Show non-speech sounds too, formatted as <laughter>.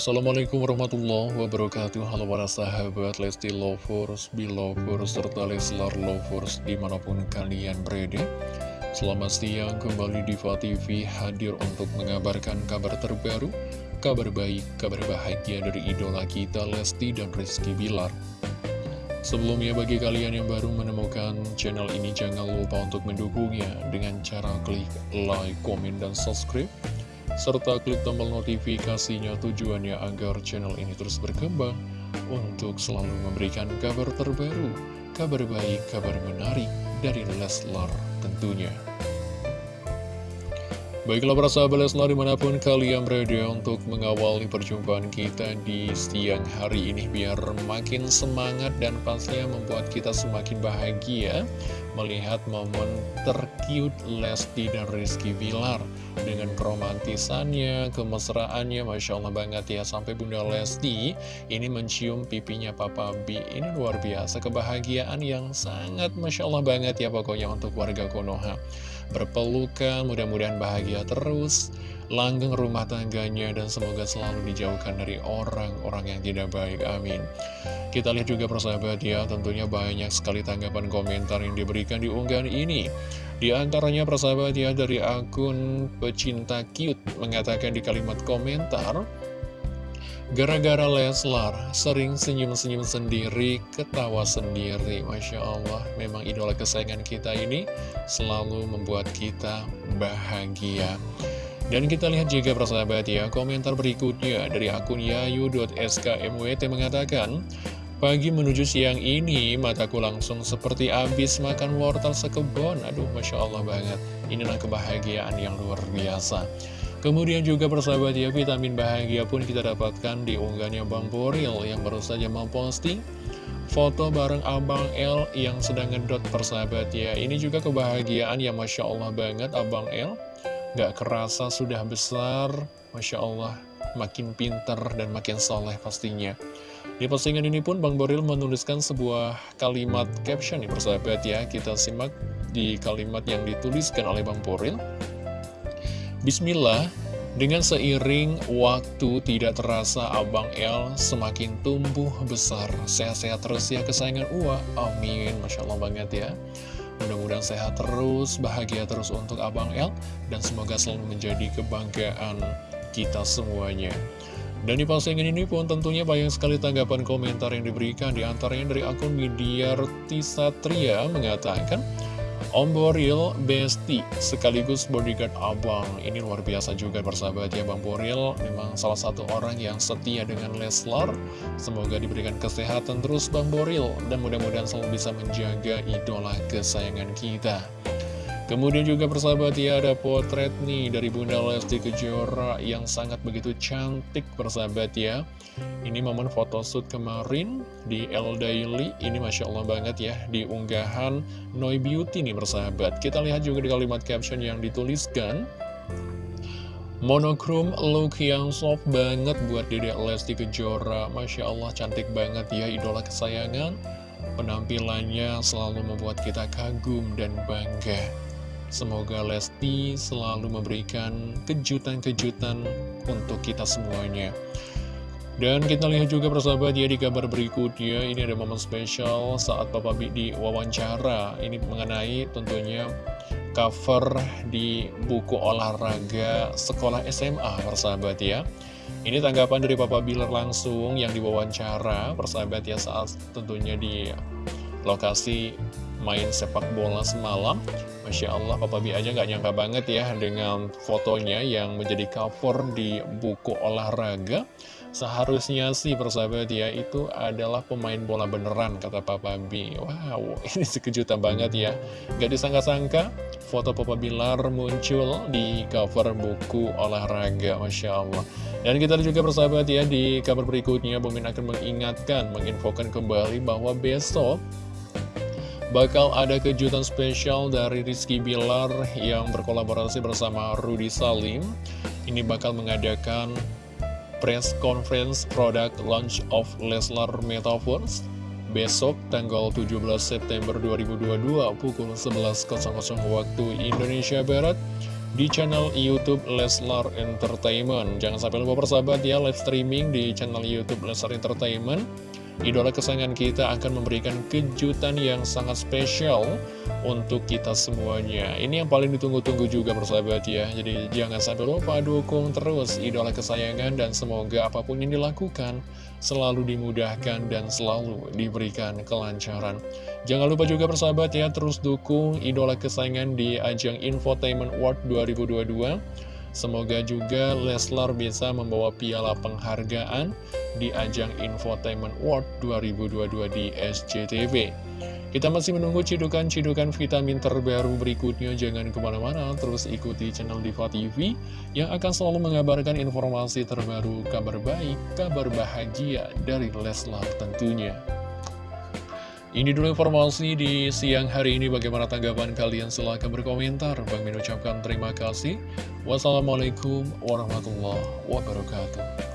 Assalamualaikum warahmatullahi wabarakatuh. Halo para sahabat Lesti Lovers, Belovers, serta Leslar Lovers di mana pun kalian berada. Selamat siang kembali di TV hadir untuk mengabarkan kabar terbaru Kabar baik, kabar bahagia dari idola kita Lesti dan Rizky Bilar. Sebelumnya bagi kalian yang baru menemukan channel ini jangan lupa untuk mendukungnya dengan cara klik like, komen, dan subscribe serta klik tombol notifikasinya tujuannya agar channel ini terus berkembang untuk selalu memberikan kabar terbaru, kabar baik, kabar menarik dari Leslar tentunya. Baiklah para sahabat Leslar di mana pun kalian berada untuk mengawali perjumpaan kita di siang hari ini. Biar makin semangat dan pastinya membuat kita semakin bahagia melihat momen tercute Lesti dan Rizky Bilar. Dengan keromantisannya, kemesraannya, Masya Allah banget ya. Sampai Bunda Lesti ini mencium pipinya Papa B ini luar biasa kebahagiaan yang sangat Masya Allah banget ya pokoknya untuk warga Konoha berpelukan mudah-mudahan bahagia terus langgeng rumah tangganya dan semoga selalu dijauhkan dari orang-orang yang tidak baik. Amin. Kita lihat juga persahabat ya, tentunya banyak sekali tanggapan komentar yang diberikan di unggahan ini. Di antaranya persahabat ya dari akun pecinta cute mengatakan di kalimat komentar, Gara-gara Leslar, sering senyum-senyum sendiri, ketawa sendiri. Masya Allah, memang idola kesayangan kita ini selalu membuat kita bahagia. Dan kita lihat juga persahabat ya, komentar berikutnya dari akun yayu.skmwt mengatakan, Pagi menuju siang ini, mataku langsung seperti habis makan wortel sekebon. Aduh, Masya Allah banget. Inilah kebahagiaan yang luar biasa. Kemudian juga persahabat ya, vitamin bahagia pun kita dapatkan di unggahannya Bang Boril yang baru saja memposting foto bareng Abang L yang sedang ngedot persahabat ya. Ini juga kebahagiaan yang Masya Allah banget Abang L Gak kerasa sudah besar, Masya Allah, makin pinter dan makin soleh pastinya. Di postingan ini pun Bang Boril menuliskan sebuah kalimat caption nih persahabat ya. Kita simak di kalimat yang dituliskan oleh Bang Boril. Bismillah, dengan seiring waktu tidak terasa Abang L semakin tumbuh besar. Sehat-sehat terus ya kesayangan Uwa. Amin. Masya Allah banget ya. Mudah-mudahan sehat terus, bahagia terus untuk Abang El, dan semoga selalu menjadi kebanggaan kita semuanya. Dan di postingan ini pun tentunya banyak sekali tanggapan komentar yang diberikan, di antaranya dari akun Midiarti Satria mengatakan, Om Boril Besti sekaligus bodyguard abang. Ini luar biasa juga bersahabat ya Bang Boril. Memang salah satu orang yang setia dengan Leslar. Semoga diberikan kesehatan terus Bang Boril. Dan mudah-mudahan selalu bisa menjaga idola kesayangan kita Kemudian juga persahabat ya ada potret nih dari Bunda Lesti Kejora yang sangat begitu cantik persahabat ya. Ini momen photoshoot kemarin di L Daily. Ini Masya Allah banget ya di unggahan Noi Beauty nih persahabat. Kita lihat juga di kalimat caption yang dituliskan. Monokrom look yang soft banget buat Dedek Lesti Kejora. Masya Allah cantik banget ya idola kesayangan. Penampilannya selalu membuat kita kagum dan bangga Semoga Lesti selalu memberikan kejutan-kejutan untuk kita semuanya. Dan kita lihat juga persahabat ya di kabar berikutnya Ini ada momen spesial saat Papa B di wawancara Ini mengenai tentunya cover di buku olahraga sekolah SMA persahabat ya. Ini tanggapan dari Papa Bilar langsung yang diwawancara persahabat ya saat tentunya di lokasi main sepak bola semalam Masya Allah, Papa B aja nggak nyangka banget ya dengan fotonya yang menjadi cover di buku olahraga. Seharusnya sih persahabat ya, itu adalah pemain bola beneran, kata Papa B. Wow, <laughs> ini sekejutan banget ya. Gak disangka-sangka, foto Papa Bilar muncul di cover buku olahraga, Masya Allah. Dan kita juga persahabat ya, di kabar berikutnya, Bumin akan mengingatkan, menginfokan kembali bahwa besok Bakal ada kejutan spesial dari Rizky Bilar yang berkolaborasi bersama Rudy Salim. Ini bakal mengadakan press conference product launch of Leslar Metaverse. Besok tanggal 17 September 2022 pukul 11.00 waktu Indonesia Barat di channel Youtube Leslar Entertainment. Jangan sampai lupa persahabat ya, live streaming di channel Youtube Leslar Entertainment Idola kesayangan kita akan memberikan kejutan yang sangat spesial untuk kita semuanya. Ini yang paling ditunggu-tunggu juga persahabat ya. Jadi jangan sampai lupa dukung terus idola kesayangan Dan semoga apa pun yang dilakukan selalu dimudahkan dan selalu diberikan kelancaran. Jangan lupa juga persahabat ya terus dukung idola kesayangan di ajang Infotainment World 2022 Semoga juga Leslar bisa membawa piala penghargaan di ajang Infotainment World 2022 di SCTV. Kita masih menunggu cidukan-cidukan vitamin terbaru berikutnya. Jangan ke mana-mana, terus ikuti channel Diva TV yang akan selalu mengabarkan informasi terbaru, kabar baik, kabar bahagia dari Leslar tentunya. Ini dulu informasi di siang hari ini. Bagaimana tanggapan kalian? Silahkan berkomentar. Bang Min ucapkan terima kasih. Wassalamualaikum warahmatullahi wabarakatuh.